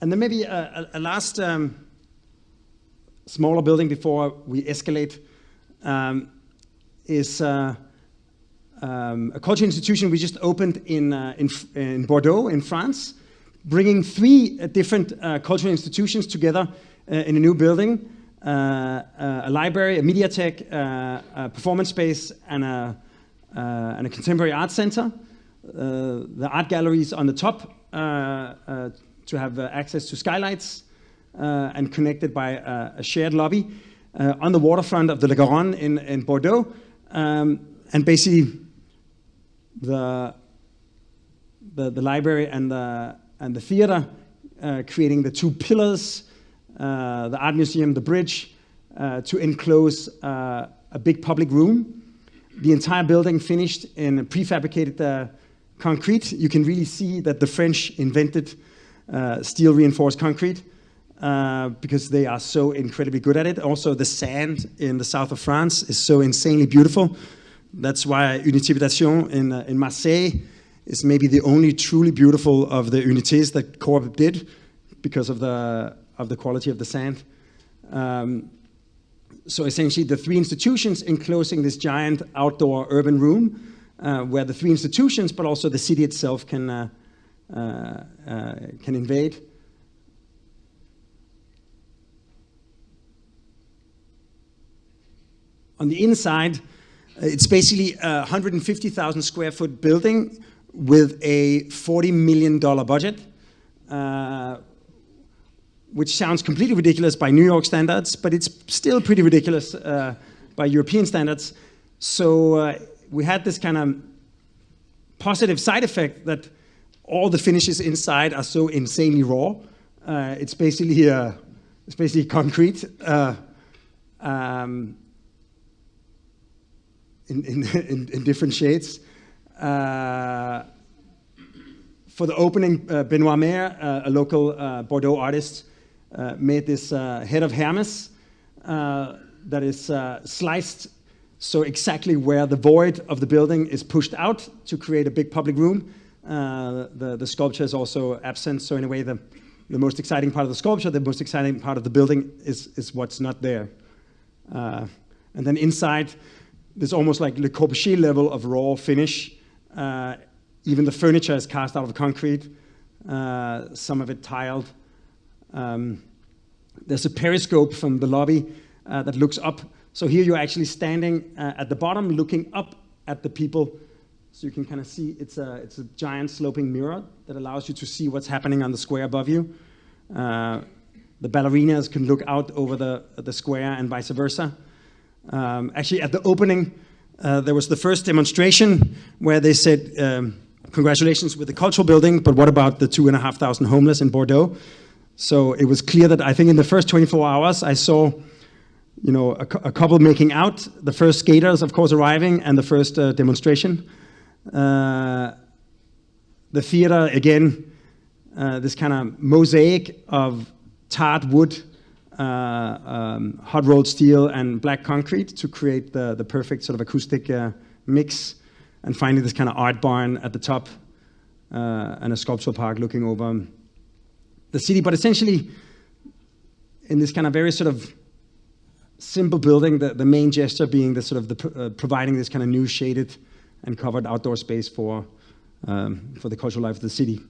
and then maybe a, a, a last um, smaller building before we escalate um, is uh, um, a cultural institution we just opened in, uh, in, in, Bordeaux, in France, bringing three uh, different uh, cultural institutions together uh, in a new building, uh, a library, a mediatheque, a performance space, and a, and a contemporary art center. the art galleries on the top to have access to skylights and connected by a shared lobby on the waterfront of the Le Garonne in, in Bordeaux. Um, and basically the, the, the, library and the, and the theater, uh, creating the two pillars, uh, the art museum, the bridge, uh, to enclose uh, a big public room. The entire building finished in prefabricated uh, concrete. You can really see that the French invented uh, steel reinforced concrete. Uh, because they are so incredibly good at it. Also, the sand in the south of France is so insanely beautiful. That's why Unité Habitation in, uh, in Marseille is maybe the only truly beautiful of the unités that Corb did because of the, of the quality of the sand. Um, so essentially the three institutions enclosing this giant outdoor urban room uh, where the three institutions but also the city itself can, uh can invade. On the inside, it's basically a 150,000 square foot building with a $40 million budget, uh, which sounds completely ridiculous by New York standards, but it's still pretty ridiculous uh, by European standards. So uh, we had this kind of positive side effect that all the finishes inside are so insanely raw. Uh, it's basically uh, it's basically concrete. Uh, um, in, in, in, in different shades. Uh, for the opening, uh, Benoit Maire, uh, a local Bordeaux artist, made this head of Hermes that is sliced so exactly where the void of the building is pushed out to create a big public room. The, the sculpture is also absent, so in a way the, the most exciting part of the sculpture, the most exciting part of the building is, is what's not there. and then inside, there's almost like Le Corbusier level of raw finish. Uh, even the furniture is cast out of concrete, uh, some of it tiled. Um, there's a periscope from the lobby uh, that looks up. So here you're actually standing uh, at the bottom looking up at the people. So you can kind of see it's a, it's a giant sloping mirror that allows you to see what's happening on the square above you. Uh, the ballerinas can look out over the, the square and vice versa. Um, actually, at the opening, uh, there was the first demonstration where they said, um, congratulations with the cultural building, but what about the two and a half thousand homeless in Bordeaux? So it was clear that I think in the first 24 hours, I saw you know, a, a couple making out, the first skaters, of course, arriving, and the first uh, demonstration. Uh, the theater, again, uh, this kind of mosaic of tarred wood uh, um, hot rolled steel and black concrete to create the, the perfect sort of acoustic uh, mix. And finally, this kind of art barn at the top uh, and a sculptural park looking over the city. But essentially, in this kind of very sort of simple building, the, the main gesture being the sort of the, providing this kind of new shaded and covered outdoor space for, um, for the cultural life of the city.